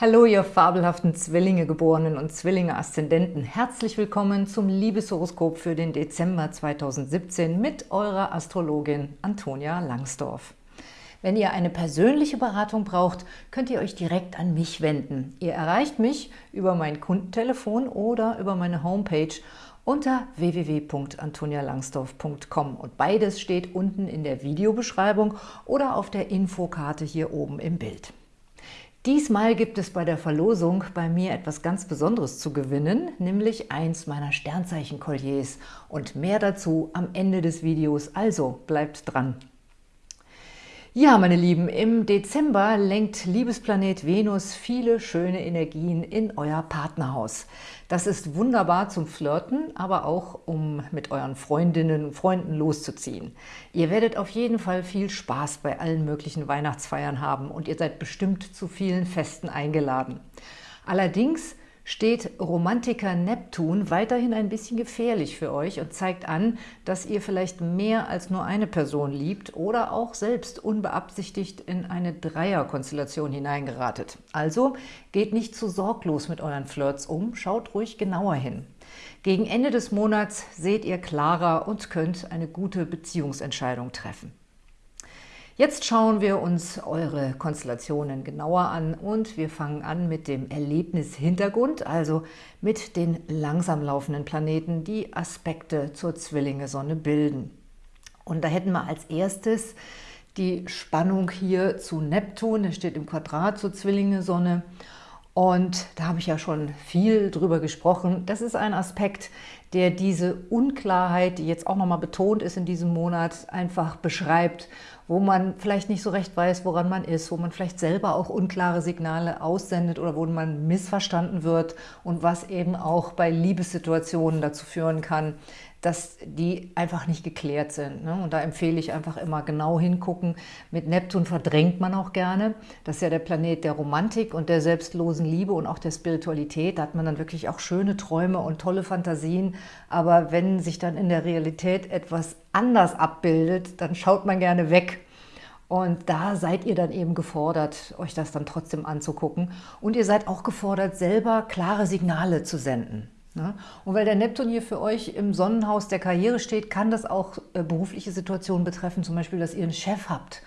Hallo, ihr fabelhaften Zwillinge-Geborenen und Zwillinge-Aszendenten. Herzlich willkommen zum Liebeshoroskop für den Dezember 2017 mit eurer Astrologin Antonia Langsdorf. Wenn ihr eine persönliche Beratung braucht, könnt ihr euch direkt an mich wenden. Ihr erreicht mich über mein Kundentelefon oder über meine Homepage unter www.antonialangsdorf.com und beides steht unten in der Videobeschreibung oder auf der Infokarte hier oben im Bild. Diesmal gibt es bei der Verlosung bei mir etwas ganz Besonderes zu gewinnen, nämlich eins meiner Sternzeichen-Kolliers und mehr dazu am Ende des Videos, also bleibt dran! Ja, meine Lieben, im Dezember lenkt Liebesplanet Venus viele schöne Energien in euer Partnerhaus. Das ist wunderbar zum Flirten, aber auch um mit euren Freundinnen und Freunden loszuziehen. Ihr werdet auf jeden Fall viel Spaß bei allen möglichen Weihnachtsfeiern haben und ihr seid bestimmt zu vielen Festen eingeladen. Allerdings steht Romantiker Neptun weiterhin ein bisschen gefährlich für euch und zeigt an, dass ihr vielleicht mehr als nur eine Person liebt oder auch selbst unbeabsichtigt in eine Dreierkonstellation hineingeratet. Also geht nicht zu sorglos mit euren Flirts um, schaut ruhig genauer hin. Gegen Ende des Monats seht ihr klarer und könnt eine gute Beziehungsentscheidung treffen. Jetzt schauen wir uns eure Konstellationen genauer an und wir fangen an mit dem Erlebnishintergrund, also mit den langsam laufenden Planeten, die Aspekte zur Zwillinge-Sonne bilden. Und da hätten wir als erstes die Spannung hier zu Neptun, der steht im Quadrat zur Zwillinge-Sonne und da habe ich ja schon viel drüber gesprochen. Das ist ein Aspekt, der diese Unklarheit, die jetzt auch nochmal betont ist in diesem Monat, einfach beschreibt wo man vielleicht nicht so recht weiß, woran man ist, wo man vielleicht selber auch unklare Signale aussendet oder wo man missverstanden wird und was eben auch bei Liebessituationen dazu führen kann, dass die einfach nicht geklärt sind. Ne? Und da empfehle ich einfach immer genau hingucken. Mit Neptun verdrängt man auch gerne. Das ist ja der Planet der Romantik und der selbstlosen Liebe und auch der Spiritualität. Da hat man dann wirklich auch schöne Träume und tolle Fantasien. Aber wenn sich dann in der Realität etwas anders abbildet, dann schaut man gerne weg. Und da seid ihr dann eben gefordert, euch das dann trotzdem anzugucken. Und ihr seid auch gefordert, selber klare Signale zu senden. Ne? Und weil der Neptun hier für euch im Sonnenhaus der Karriere steht, kann das auch äh, berufliche Situationen betreffen, zum Beispiel, dass ihr einen Chef habt,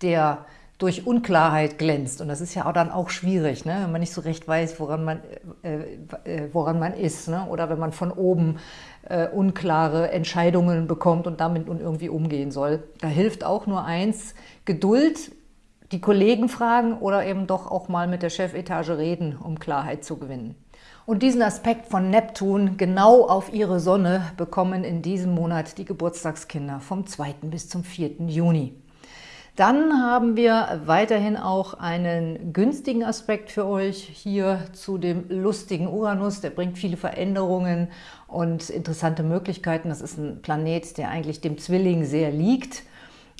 der durch Unklarheit glänzt. Und das ist ja auch dann auch schwierig, ne? wenn man nicht so recht weiß, woran man, äh, äh, woran man ist. Ne? Oder wenn man von oben äh, unklare Entscheidungen bekommt und damit nun irgendwie umgehen soll. Da hilft auch nur eins, Geduld, die Kollegen fragen oder eben doch auch mal mit der Chefetage reden, um Klarheit zu gewinnen. Und diesen Aspekt von Neptun genau auf ihre Sonne bekommen in diesem Monat die Geburtstagskinder vom 2. bis zum 4. Juni. Dann haben wir weiterhin auch einen günstigen Aspekt für euch hier zu dem lustigen Uranus. Der bringt viele Veränderungen und interessante Möglichkeiten. Das ist ein Planet, der eigentlich dem Zwilling sehr liegt.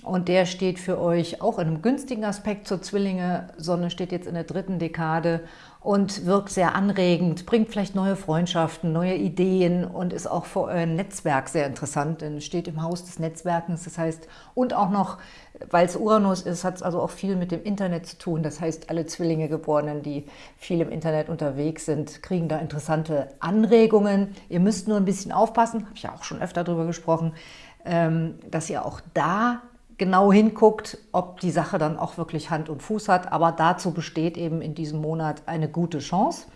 Und der steht für euch auch in einem günstigen Aspekt zur Zwillinge. Sonne steht jetzt in der dritten Dekade und wirkt sehr anregend, bringt vielleicht neue Freundschaften, neue Ideen und ist auch für euer Netzwerk sehr interessant, denn steht im Haus des Netzwerkens. Das heißt, und auch noch, weil es Uranus ist, hat es also auch viel mit dem Internet zu tun. Das heißt, alle Zwillinge Geborenen, die viel im Internet unterwegs sind, kriegen da interessante Anregungen. Ihr müsst nur ein bisschen aufpassen, habe ich ja auch schon öfter darüber gesprochen, ähm, dass ihr auch da genau hinguckt, ob die Sache dann auch wirklich Hand und Fuß hat. Aber dazu besteht eben in diesem Monat eine gute Chance.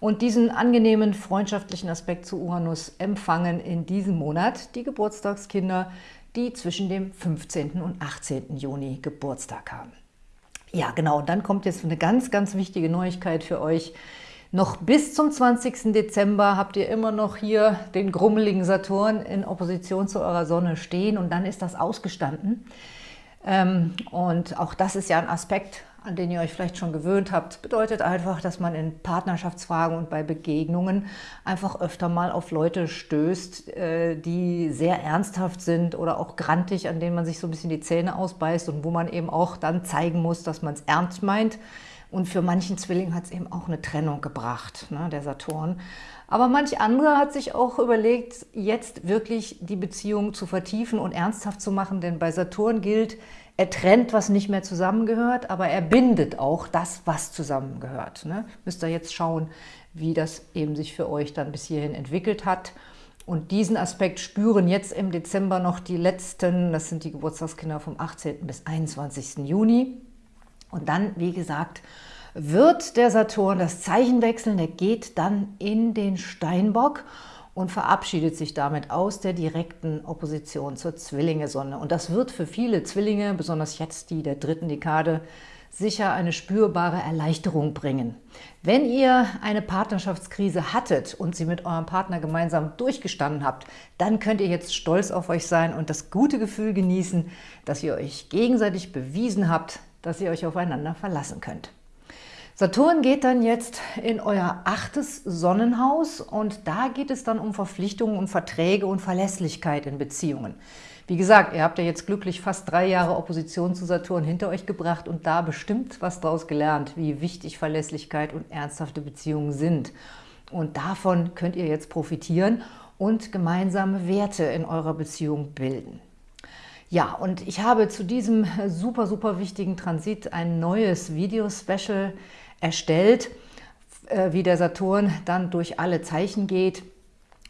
Und diesen angenehmen freundschaftlichen Aspekt zu Uranus empfangen in diesem Monat die Geburtstagskinder, die zwischen dem 15. und 18. Juni Geburtstag haben. Ja, genau, und dann kommt jetzt eine ganz, ganz wichtige Neuigkeit für euch. Noch bis zum 20. Dezember habt ihr immer noch hier den grummeligen Saturn in Opposition zu eurer Sonne stehen und dann ist das ausgestanden. Ähm, und auch das ist ja ein Aspekt, an den ihr euch vielleicht schon gewöhnt habt, bedeutet einfach, dass man in Partnerschaftsfragen und bei Begegnungen einfach öfter mal auf Leute stößt, äh, die sehr ernsthaft sind oder auch grantig, an denen man sich so ein bisschen die Zähne ausbeißt und wo man eben auch dann zeigen muss, dass man es ernst meint und für manchen Zwilling hat es eben auch eine Trennung gebracht, ne, der Saturn. Aber manch andere hat sich auch überlegt, jetzt wirklich die Beziehung zu vertiefen und ernsthaft zu machen, denn bei Saturn gilt, Er trennt, was nicht mehr zusammengehört, aber er bindet auch das, was zusammengehört. Ne? Müsst ihr jetzt schauen, wie das eben sich für euch dann bis hierhin entwickelt hat. Und diesen Aspekt spüren jetzt im Dezember noch die letzten, das sind die Geburtstagskinder vom 18. bis 21. Juni. Und dann, wie gesagt, wird der Saturn das Zeichen wechseln, der geht dann in den Steinbock und verabschiedet sich damit aus der direkten Opposition zur Zwillinge-Sonne. Und das wird für viele Zwillinge, besonders jetzt die der dritten Dekade, sicher eine spürbare Erleichterung bringen. Wenn ihr eine Partnerschaftskrise hattet und sie mit eurem Partner gemeinsam durchgestanden habt, dann könnt ihr jetzt stolz auf euch sein und das gute Gefühl genießen, dass ihr euch gegenseitig bewiesen habt, dass ihr euch aufeinander verlassen könnt. Saturn geht dann jetzt in euer achtes Sonnenhaus und da geht es dann um Verpflichtungen und Verträge und Verlässlichkeit in Beziehungen. Wie gesagt, ihr habt ja jetzt glücklich fast drei Jahre Opposition zu Saturn hinter euch gebracht und da bestimmt was daraus gelernt, wie wichtig Verlässlichkeit und ernsthafte Beziehungen sind. Und davon könnt ihr jetzt profitieren und gemeinsame Werte in eurer Beziehung bilden. Ja, und ich habe zu diesem super, super wichtigen Transit ein neues Video-Special erstellt, äh, wie der Saturn dann durch alle Zeichen geht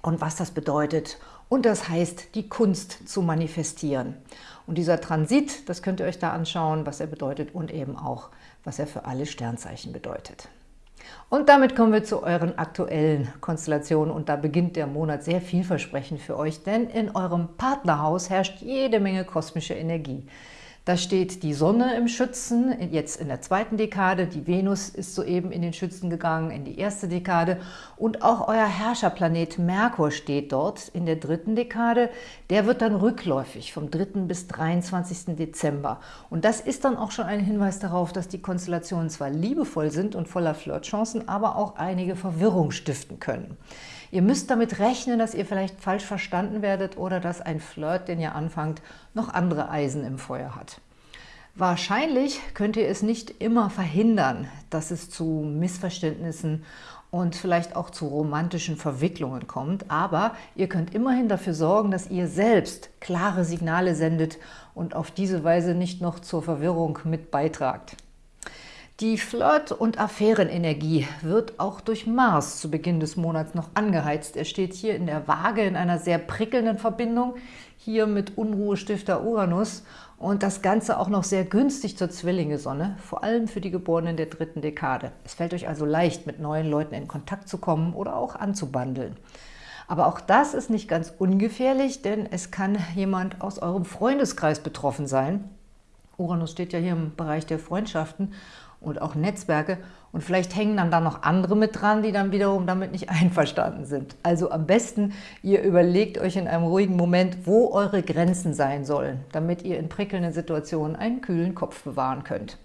und was das bedeutet. Und das heißt, die Kunst zu manifestieren. Und dieser Transit, das könnt ihr euch da anschauen, was er bedeutet und eben auch, was er für alle Sternzeichen bedeutet. Und damit kommen wir zu euren aktuellen Konstellationen und da beginnt der Monat sehr vielversprechend für euch, denn in eurem Partnerhaus herrscht jede Menge kosmische Energie. Da steht die Sonne im Schützen, jetzt in der zweiten Dekade. Die Venus ist soeben in den Schützen gegangen, in die erste Dekade. Und auch euer Herrscherplanet Merkur steht dort in der dritten Dekade. Der wird dann rückläufig vom 3. bis 23. Dezember. Und das ist dann auch schon ein Hinweis darauf, dass die Konstellationen zwar liebevoll sind und voller Flirtchancen, aber auch einige Verwirrung stiften können. Ihr müsst damit rechnen, dass ihr vielleicht falsch verstanden werdet oder dass ein Flirt, den ihr anfangt, noch andere Eisen im Feuer hat. Wahrscheinlich könnt ihr es nicht immer verhindern, dass es zu Missverständnissen und vielleicht auch zu romantischen Verwicklungen kommt, aber ihr könnt immerhin dafür sorgen, dass ihr selbst klare Signale sendet und auf diese Weise nicht noch zur Verwirrung mit beitragt. Die Flirt- und Affärenenergie wird auch durch Mars zu Beginn des Monats noch angeheizt. Er steht hier in der Waage in einer sehr prickelnden Verbindung, hier mit Unruhestifter Uranus und das Ganze auch noch sehr günstig zur Zwillinge-Sonne, vor allem für die Geborenen der dritten Dekade. Es fällt euch also leicht, mit neuen Leuten in Kontakt zu kommen oder auch anzubandeln. Aber auch das ist nicht ganz ungefährlich, denn es kann jemand aus eurem Freundeskreis betroffen sein. Uranus steht ja hier im Bereich der Freundschaften und auch Netzwerke. Und vielleicht hängen dann da noch andere mit dran, die dann wiederum damit nicht einverstanden sind. Also am besten, ihr überlegt euch in einem ruhigen Moment, wo eure Grenzen sein sollen, damit ihr in prickelnden Situationen einen kühlen Kopf bewahren könnt.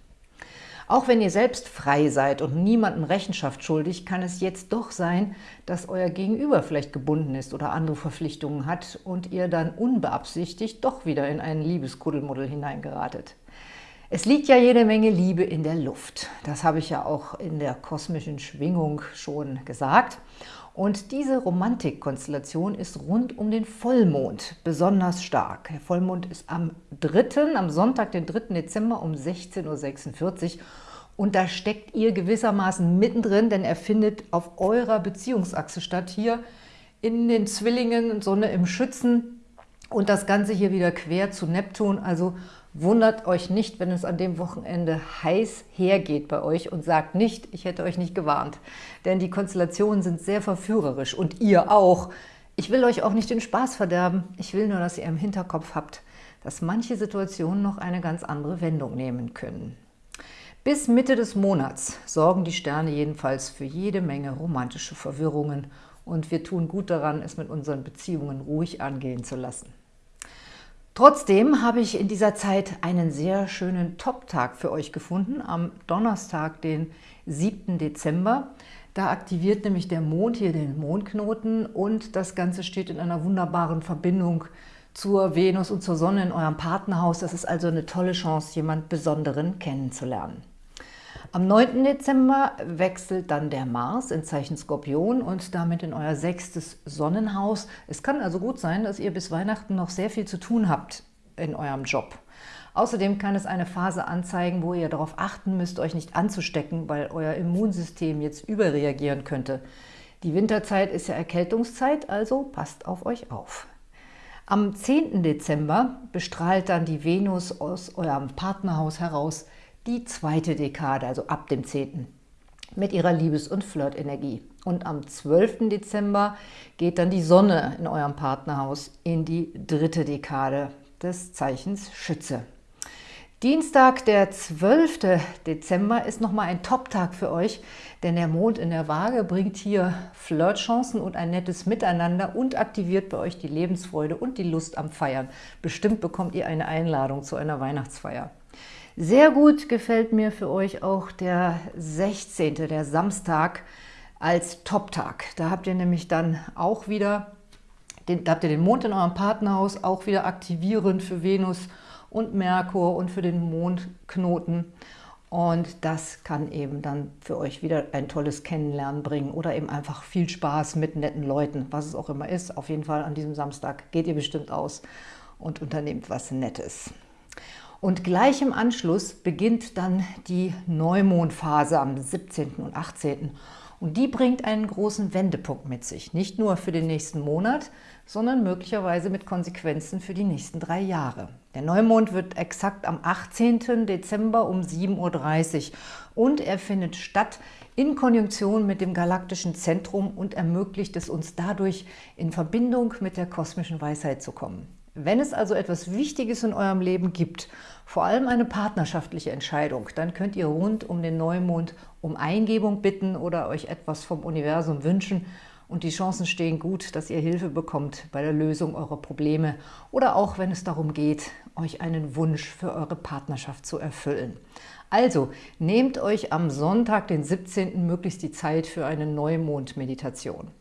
Auch wenn ihr selbst frei seid und niemandem Rechenschaft schuldig, kann es jetzt doch sein, dass euer Gegenüber vielleicht gebunden ist oder andere Verpflichtungen hat und ihr dann unbeabsichtigt doch wieder in einen Liebeskuddelmuddel hineingeratet. Es liegt ja jede Menge Liebe in der Luft. Das habe ich ja auch in der kosmischen Schwingung schon gesagt. Und diese Romantikkonstellation ist rund um den Vollmond besonders stark. Der Vollmond ist am 3., am Sonntag, den 3. Dezember um 16.46 Uhr. Und da steckt ihr gewissermaßen mittendrin, denn er findet auf eurer Beziehungsachse statt, hier in den Zwillingen, Sonne im Schützen und das Ganze hier wieder quer zu Neptun, also Wundert euch nicht, wenn es an dem Wochenende heiß hergeht bei euch und sagt nicht, ich hätte euch nicht gewarnt. Denn die Konstellationen sind sehr verführerisch und ihr auch. Ich will euch auch nicht den Spaß verderben. Ich will nur, dass ihr im Hinterkopf habt, dass manche Situationen noch eine ganz andere Wendung nehmen können. Bis Mitte des Monats sorgen die Sterne jedenfalls für jede Menge romantische Verwirrungen und wir tun gut daran, es mit unseren Beziehungen ruhig angehen zu lassen. Trotzdem habe ich in dieser Zeit einen sehr schönen Top-Tag für euch gefunden, am Donnerstag, den 7. Dezember. Da aktiviert nämlich der Mond hier den Mondknoten und das Ganze steht in einer wunderbaren Verbindung zur Venus und zur Sonne in eurem Partnerhaus. Das ist also eine tolle Chance, jemand Besonderen kennenzulernen. Am 9. Dezember wechselt dann der Mars in Zeichen Skorpion und damit in euer sechstes Sonnenhaus. Es kann also gut sein, dass ihr bis Weihnachten noch sehr viel zu tun habt in eurem Job. Außerdem kann es eine Phase anzeigen, wo ihr darauf achten müsst, euch nicht anzustecken, weil euer Immunsystem jetzt überreagieren könnte. Die Winterzeit ist ja Erkältungszeit, also passt auf euch auf. Am 10. Dezember bestrahlt dann die Venus aus eurem Partnerhaus heraus die zweite Dekade, also ab dem 10. mit ihrer Liebes- und Flirtenergie. Und am 12. Dezember geht dann die Sonne in eurem Partnerhaus in die dritte Dekade des Zeichens Schütze. Dienstag, der 12. Dezember, ist nochmal ein Top-Tag für euch, denn der Mond in der Waage bringt hier Flirtchancen und ein nettes Miteinander und aktiviert bei euch die Lebensfreude und die Lust am Feiern. Bestimmt bekommt ihr eine Einladung zu einer Weihnachtsfeier. Sehr gut gefällt mir für euch auch der 16., der Samstag, als Top-Tag. Da habt ihr nämlich dann auch wieder, den, da habt ihr den Mond in eurem Partnerhaus auch wieder aktivierend für Venus und Merkur und für den Mondknoten. Und das kann eben dann für euch wieder ein tolles Kennenlernen bringen oder eben einfach viel Spaß mit netten Leuten, was es auch immer ist. Auf jeden Fall an diesem Samstag geht ihr bestimmt aus und unternehmt was Nettes. Und gleich im Anschluss beginnt dann die Neumondphase am 17. und 18. Und die bringt einen großen Wendepunkt mit sich. Nicht nur für den nächsten Monat, sondern möglicherweise mit Konsequenzen für die nächsten drei Jahre. Der Neumond wird exakt am 18. Dezember um 7.30 Uhr und er findet statt in Konjunktion mit dem galaktischen Zentrum und ermöglicht es uns dadurch, in Verbindung mit der kosmischen Weisheit zu kommen. Wenn es also etwas Wichtiges in eurem Leben gibt, vor allem eine partnerschaftliche Entscheidung, dann könnt ihr rund um den Neumond um Eingebung bitten oder euch etwas vom Universum wünschen und die Chancen stehen gut, dass ihr Hilfe bekommt bei der Lösung eurer Probleme oder auch, wenn es darum geht, euch einen Wunsch für eure Partnerschaft zu erfüllen. Also, nehmt euch am Sonntag, den 17. möglichst die Zeit für eine Neumond-Meditation.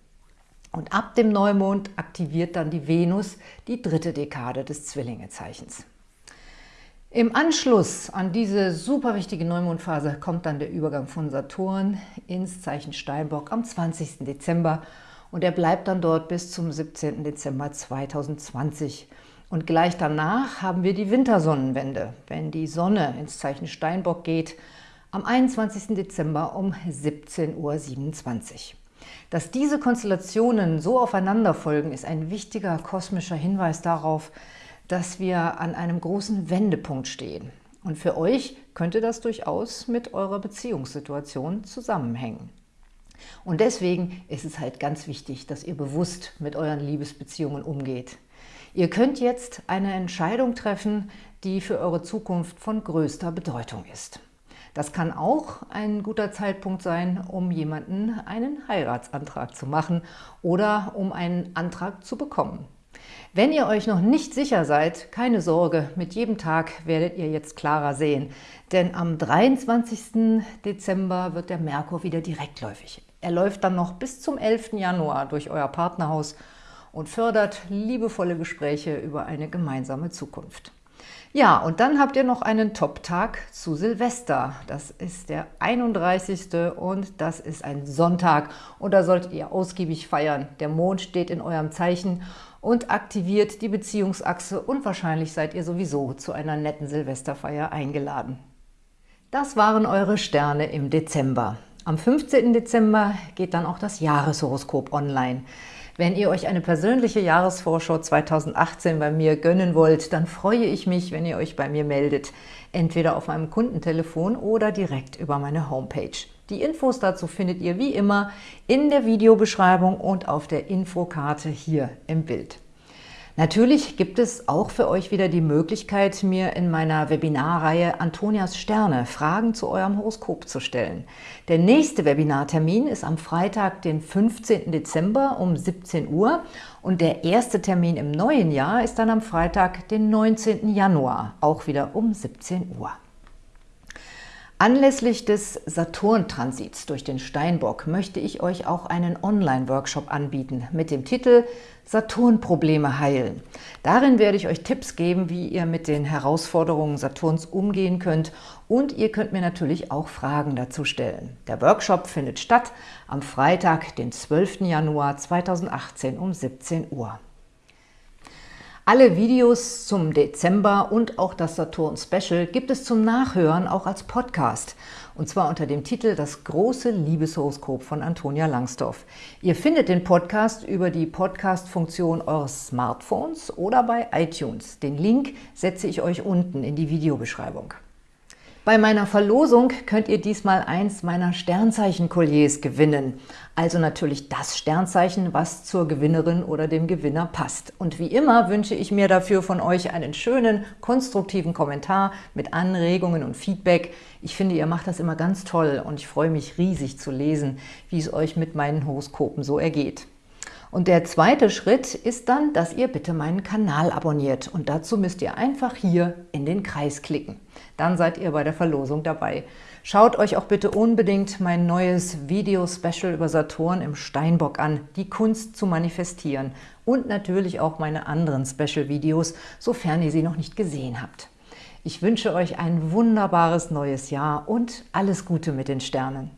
Und ab dem Neumond aktiviert dann die Venus die dritte Dekade des Zwillingezeichens. Im Anschluss an diese super wichtige Neumondphase kommt dann der Übergang von Saturn ins Zeichen Steinbock am 20. Dezember und er bleibt dann dort bis zum 17. Dezember 2020. Und gleich danach haben wir die Wintersonnenwende, wenn die Sonne ins Zeichen Steinbock geht, am 21. Dezember um 17.27 Uhr. Dass diese Konstellationen so aufeinander folgen, ist ein wichtiger kosmischer Hinweis darauf, dass wir an einem großen Wendepunkt stehen. Und für euch könnte das durchaus mit eurer Beziehungssituation zusammenhängen. Und deswegen ist es halt ganz wichtig, dass ihr bewusst mit euren Liebesbeziehungen umgeht. Ihr könnt jetzt eine Entscheidung treffen, die für eure Zukunft von größter Bedeutung ist. Das kann auch ein guter Zeitpunkt sein, um jemanden einen Heiratsantrag zu machen oder um einen Antrag zu bekommen. Wenn ihr euch noch nicht sicher seid, keine Sorge, mit jedem Tag werdet ihr jetzt klarer sehen. Denn am 23. Dezember wird der Merkur wieder direktläufig. Er läuft dann noch bis zum 11. Januar durch euer Partnerhaus und fördert liebevolle Gespräche über eine gemeinsame Zukunft. Ja, und dann habt ihr noch einen Top-Tag zu Silvester. Das ist der 31. und das ist ein Sonntag. Und da solltet ihr ausgiebig feiern. Der Mond steht in eurem Zeichen und aktiviert die Beziehungsachse und wahrscheinlich seid ihr sowieso zu einer netten Silvesterfeier eingeladen. Das waren eure Sterne im Dezember. Am 15. Dezember geht dann auch das Jahreshoroskop online. Wenn ihr euch eine persönliche Jahresvorschau 2018 bei mir gönnen wollt, dann freue ich mich, wenn ihr euch bei mir meldet, entweder auf meinem Kundentelefon oder direkt über meine Homepage. Die Infos dazu findet ihr wie immer in der Videobeschreibung und auf der Infokarte hier im Bild. Natürlich gibt es auch für euch wieder die Möglichkeit, mir in meiner Webinarreihe Antonias Sterne Fragen zu eurem Horoskop zu stellen. Der nächste Webinartermin ist am Freitag, den 15. Dezember um 17 Uhr und der erste Termin im neuen Jahr ist dann am Freitag, den 19. Januar, auch wieder um 17 Uhr. Anlässlich des Saturn-Transits durch den Steinbock möchte ich euch auch einen Online-Workshop anbieten mit dem Titel Saturn-Probleme heilen. Darin werde ich euch Tipps geben, wie ihr mit den Herausforderungen Saturns umgehen könnt und ihr könnt mir natürlich auch Fragen dazu stellen. Der Workshop findet statt am Freitag, den 12. Januar 2018 um 17 Uhr. Alle Videos zum Dezember und auch das Saturn-Special gibt es zum Nachhören auch als Podcast. Und zwar unter dem Titel Das große Liebeshoroskop von Antonia Langsdorf. Ihr findet den Podcast über die Podcast-Funktion eures Smartphones oder bei iTunes. Den Link setze ich euch unten in die Videobeschreibung. Bei meiner Verlosung könnt ihr diesmal eins meiner Sternzeichen-Kolliers gewinnen. Also natürlich das Sternzeichen, was zur Gewinnerin oder dem Gewinner passt. Und wie immer wünsche ich mir dafür von euch einen schönen, konstruktiven Kommentar mit Anregungen und Feedback. Ich finde, ihr macht das immer ganz toll und ich freue mich riesig zu lesen, wie es euch mit meinen Horoskopen so ergeht. Und der zweite Schritt ist dann, dass ihr bitte meinen Kanal abonniert. Und dazu müsst ihr einfach hier in den Kreis klicken. Dann seid ihr bei der Verlosung dabei. Schaut euch auch bitte unbedingt mein neues Video-Special über Saturn im Steinbock an, die Kunst zu manifestieren. Und natürlich auch meine anderen Special-Videos, sofern ihr sie noch nicht gesehen habt. Ich wünsche euch ein wunderbares neues Jahr und alles Gute mit den Sternen.